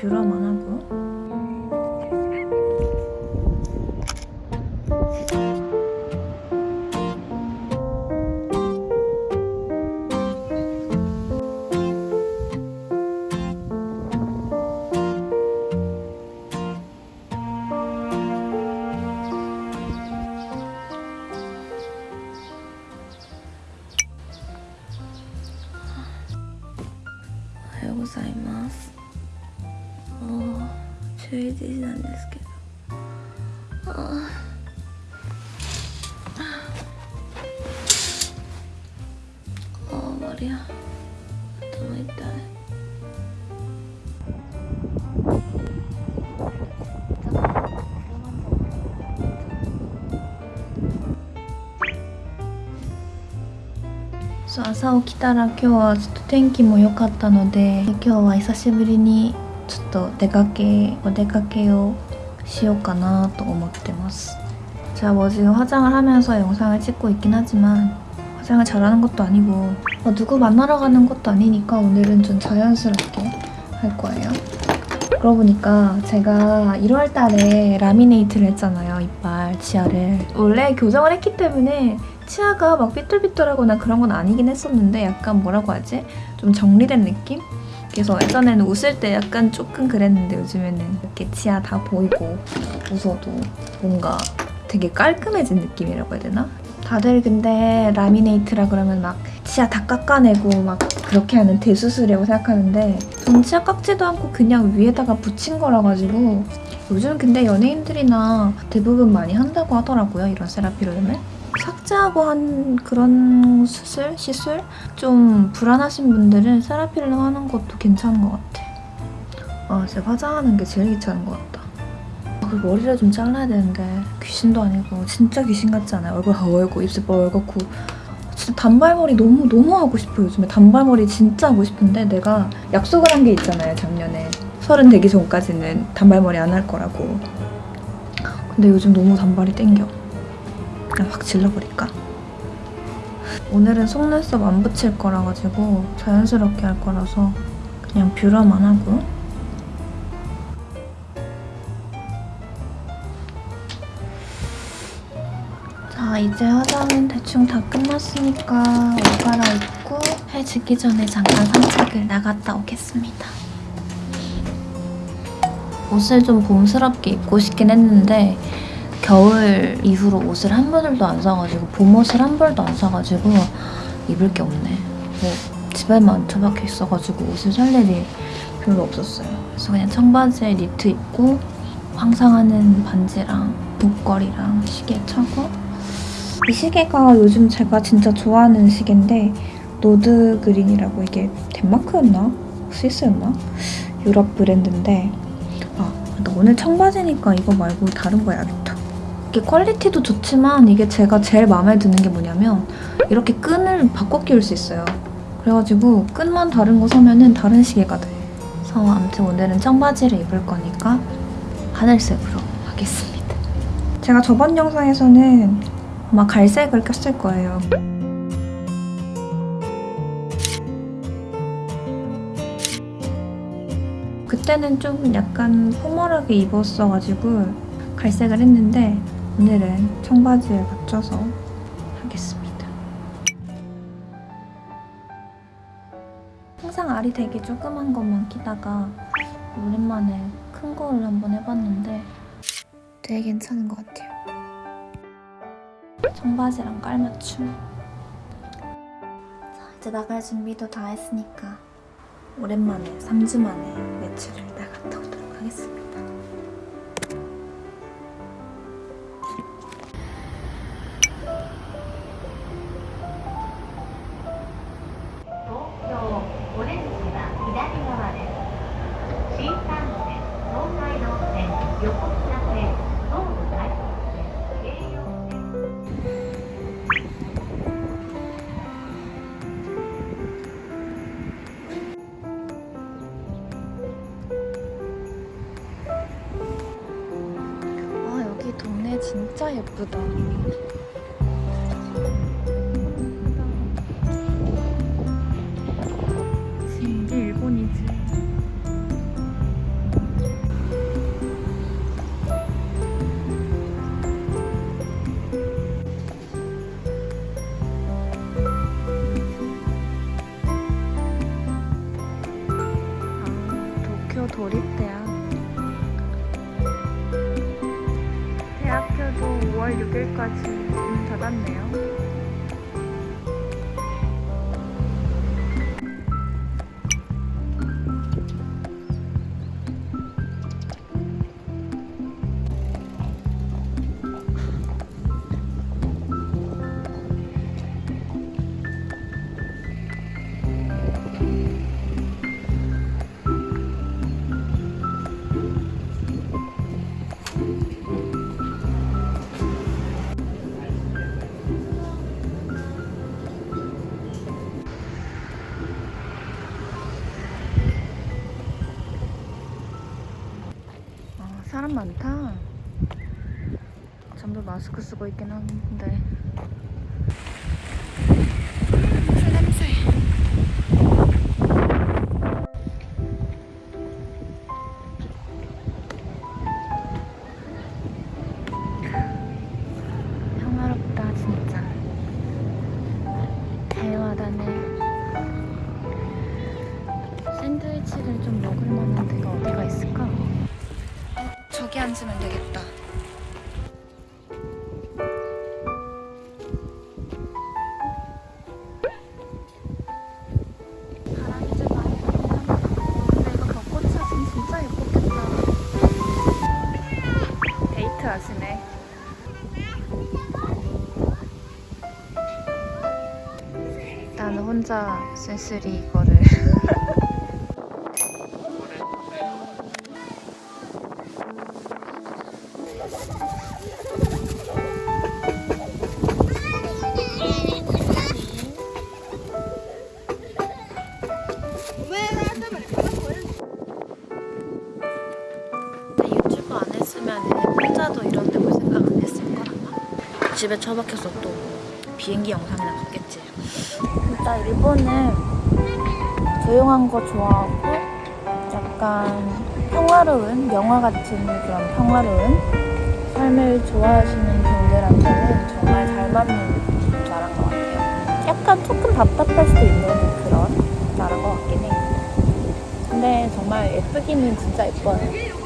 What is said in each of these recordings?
뷰러 あ、ああ、マリア。頭痛い。 そう朝起きたら今日はちょっと天気も良かったので今日は久しぶりにちょっと出かけお出かけをしようかなと思ってます제가 뭐 지금 화장을 하면서 영상을 찍고 있긴 하지만 화장을 잘하는 것도 아니고 뭐 누구 만나러 가는 것도 아니니까 오늘은 좀 자연스럽게 할 거예요 그러고 보니까 제가 1월 달에 라미네이트를 했잖아요 이빨 치아를 원래 교정을 했기 때문에 치아가 막 삐뚤삐뚤하거나 그런 건 아니긴 했었는데 약간 뭐라고 하지? 좀 정리된 느낌? 그래서 예전에는 웃을 때 약간 조금 그랬는데 요즘에는 이렇게 치아 다 보이고 웃어도 뭔가 되게 깔끔해진 느낌이라고 해야 되나? 다들 근데 라미네이트라 그러면 막 치아 다 깎아내고 막 그렇게 하는 대수술이라고 생각하는데 전 치아 깎지도 않고 그냥 위에다가 붙인 거라 가지고 요즘 근데 연예인들이나 대부분 많이 한다고 하더라고요 이런 세라피룸을 삭제하고 한 그런 수술? 시술? 좀 불안하신 분들은 세라피를 하는 것도 괜찮은 것 같아. 아, 진짜 화장하는 게 제일 귀찮은 것 같다. 아, 그리고 머리를 좀 잘라야 되는데 귀신도 아니고 진짜 귀신 같지 않아요? 얼굴 하얗고 입술 뻘겋고 진짜 단발머리 너무 너무 하고 싶어요. 요즘에 단발머리 진짜 하고 싶은데 내가 약속을 한 게 있잖아요 작년에. 서른 되기 전까지는 단발머리 안 할 거라고. 근데 요즘 너무 단발이 땡겨. 그냥 확 질러버릴까? 오늘은 속눈썹 안 붙일 거라 가지고 자연스럽게 할 거라서 그냥 뷰러만 하고 이제 화장은 대충 다 끝났으니까 옷 갈아입고 해 지기 전에 잠깐 산책을 나갔다 오겠습니다 옷을 좀 봄스럽게 입고 싶긴 했는데 겨울 이후로 옷을 한 벌도 안 사가지고 봄옷을 한 벌도 안 사가지고 입을 게 없네. 뭐 집에만 처박혀 있어가지고 옷을 살 일이 별로 없었어요. 그래서 그냥 청바지에 니트 입고 항상 하는 반지랑 목걸이랑 시계 차고 이 시계가 요즘 제가 진짜 좋아하는 시계인데 노드 그린이라고 이게 덴마크였나? 스위스였나? 유럽 브랜드인데 아 근데 오늘 청바지니까 이거 말고 다른 거 해야겠다. 이게 퀄리티도 좋지만 이게 제가 제일 마음에 드는 게 뭐냐면 이렇게 끈을 바꿔 끼울 수 있어요. 그래가지고 끈만 다른 거 사면은 다른 시계가 돼. 그래서 아무튼 오늘은 청바지를 입을 거니까 하늘색으로 하겠습니다. 제가 저번 영상에서는 아마 갈색을 꼈을 거예요. 그때는 좀 약간 포멀하게 입었어가지고 갈색을 했는데 오늘은 청바지에 맞춰서 하겠습니다. 항상 알이 되게 조그만 것만 끼다가 오랜만에 큰 거를 한번 해봤는데 되게 괜찮은 것 같아요. 청바지랑 깔맞춤. 자, 이제 나갈 준비도 다 했으니까 오랜만에 3주 만에 외출을 나갔다 오도록 하겠습니다. 진짜 예쁘다. 마스크 쓰고 있긴 한데. 평화롭다 진짜. 대화다네. 샌드위치를 좀 먹을 만한 데가 어디가 있을까? 저기 앉으면 되겠다. 혼자 쓸쓸히 이거를. 유튜브 안 했으면 혼자도 이런 데볼 생각 안 했을 걸 아마. 집에 처박혀서 또 비행기 영상이나 봤겠지. 일단 일본은 조용한 거 좋아하고 약간 평화로운 영화 같은 그런 평화로운 삶을 좋아하시는 분들한테는 정말 잘 맞는 나라인 것 같아요. 약간 조금 답답할 수도 있는 그런 나라인 것 같긴 해. 근데 정말 예쁘기는 진짜 예뻐요.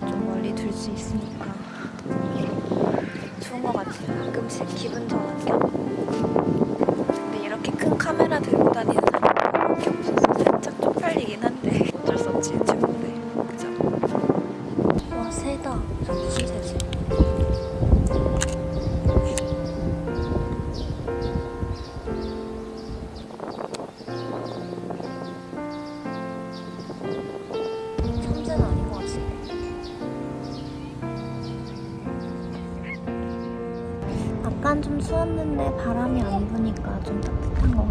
좀 멀리 둘 수 있으니까 좋은 것 같아요. 가끔씩 기분 전환 겸 근데 이렇게 큰 카메라 들고 다니는 좀 추웠는데 바람이 안 부니까 좀 따뜻한 것.